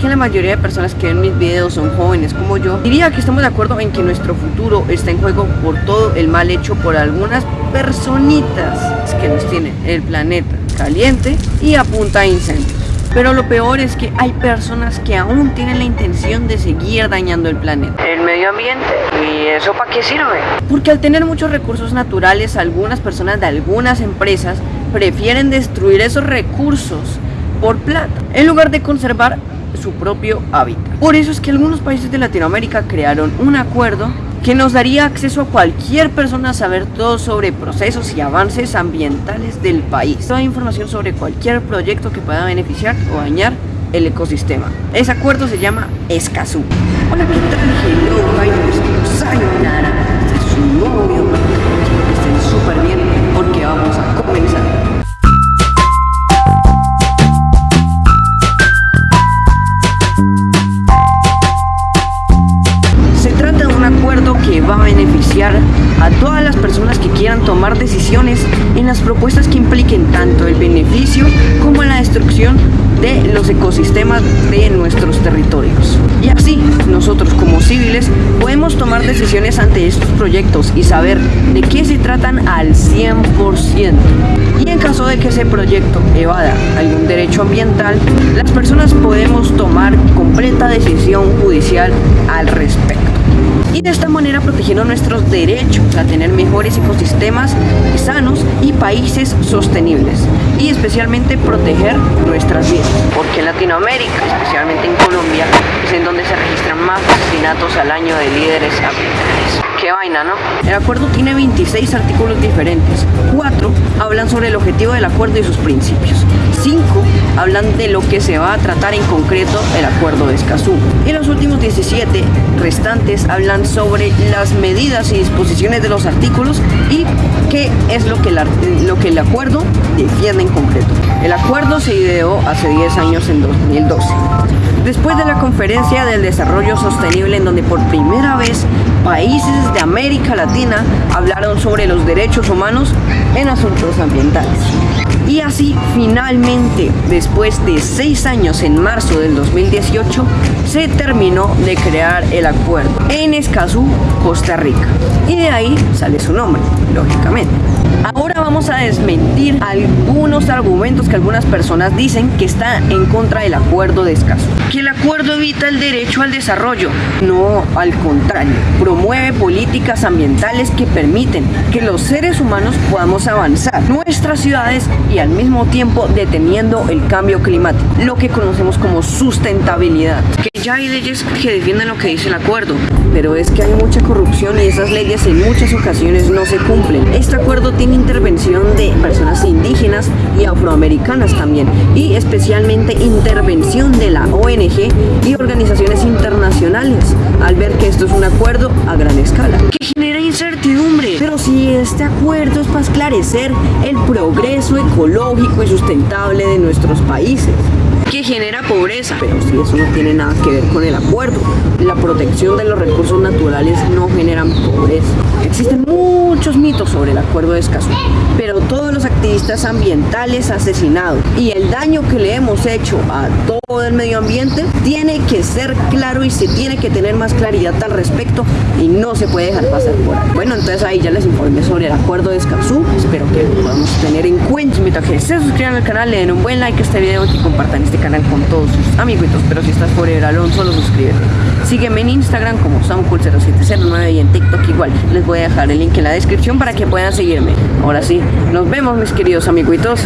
que la mayoría de personas que ven mis videos son jóvenes como yo, diría que estamos de acuerdo en que nuestro futuro está en juego por todo el mal hecho por algunas personitas que nos tienen el planeta caliente y a punta de incendios. Pero lo peor es que hay personas que aún tienen la intención de seguir dañando el planeta. El medio ambiente. ¿Y eso para qué sirve? Porque al tener muchos recursos naturales, algunas personas de algunas empresas prefieren destruir esos recursos por plata, en lugar de conservar su propio hábitat. Por eso es que algunos países de Latinoamérica crearon un acuerdo que nos daría acceso a cualquier persona a saber todo sobre procesos y avances ambientales del país. Toda información sobre cualquier proyecto que pueda beneficiar o dañar el ecosistema. Ese acuerdo se llama Escazú. Hola, ¿qué tal? Hello, sayonara. Este es su nuevo video. Que estén súper bien porque vamos a comenzar. Que va a beneficiar a todas las personas que quieran tomar decisiones en las propuestas que impliquen tanto el beneficio como la destrucción de los ecosistemas de nuestros territorios. Y así, nosotros como civiles podemos tomar decisiones ante estos proyectos y saber de qué se tratan al 100%. Y en caso de que ese proyecto evada algún derecho ambiental, las personas podemos tomar completa decisión judicial al respecto y de esta manera protegiendo nuestros derechos a tener mejores ecosistemas sanos y países sostenibles y especialmente proteger nuestras vidas porque en Latinoamérica, especialmente en Colombia, es en donde se registran más asesinatos al año de líderes ambientales. Qué vaina, ¿no? El acuerdo tiene 26 artículos diferentes. 4 hablan sobre el objetivo del acuerdo y sus principios. 5 hablan de lo que se va a tratar en concreto el acuerdo de Escazú. Y los últimos 17 restantes hablan sobre las medidas y disposiciones de los artículos y qué es lo que, lo que el acuerdo defiende en concreto. El acuerdo se ideó hace 10 años en 2012. Después de la conferencia del desarrollo sostenible en donde por primera vez países de América Latina hablaron sobre los derechos humanos en asuntos ambientales. Y así, finalmente, después de seis años en marzo del 2018, se terminó de crear el acuerdo en Escazú, Costa Rica. Y de ahí sale su nombre, lógicamente. Ahora vamos a desmentir algunos argumentos que algunas personas dicen que está en contra del acuerdo de Escazú. Que el acuerdo evita el derecho al desarrollo. No, al contrario, promueve políticas ambientales que permiten que los seres humanos podamos avanzar nuestras ciudades y al mismo tiempo deteniendo el cambio climático, lo que conocemos como sustentabilidad. Que ya hay leyes que defienden lo que dice el acuerdo, pero es que hay mucha corrupción y esas leyes en muchas ocasiones no se cumplen. Este acuerdo tiene intervención de personas indígenas y afroamericanas también y especialmente intervención de la ONG y organizaciones internacionales al ver que esto es un acuerdo a gran escala que genera incertidumbre pero si este acuerdo es para esclarecer el progreso ecológico y sustentable de nuestros países que genera pobreza. Pero si eso no tiene nada que ver con el acuerdo. La protección de los recursos naturales no generan pobreza. Existen muchos mitos sobre el acuerdo de Escazú, pero todos los activistas ambientales asesinados y el daño que le hemos hecho a todo el medio ambiente tiene que ser claro y se tiene que tener más claridad al respecto y no se puede dejar pasar por ahí. Bueno, entonces ahí ya les informé sobre el acuerdo de Escazú. Espero que lo podamos tener en cuenta. Invito que se suscriban al canal, le den un buen like a este video y compartan este canal con todos sus amiguitos, pero si estás por el Alonso, solo suscríbete. Sígueme en Instagram como Samcool0709 y en TikTok igual. Les voy a dejar el link en la descripción para que puedan seguirme. Ahora sí, nos vemos mis queridos amiguitos.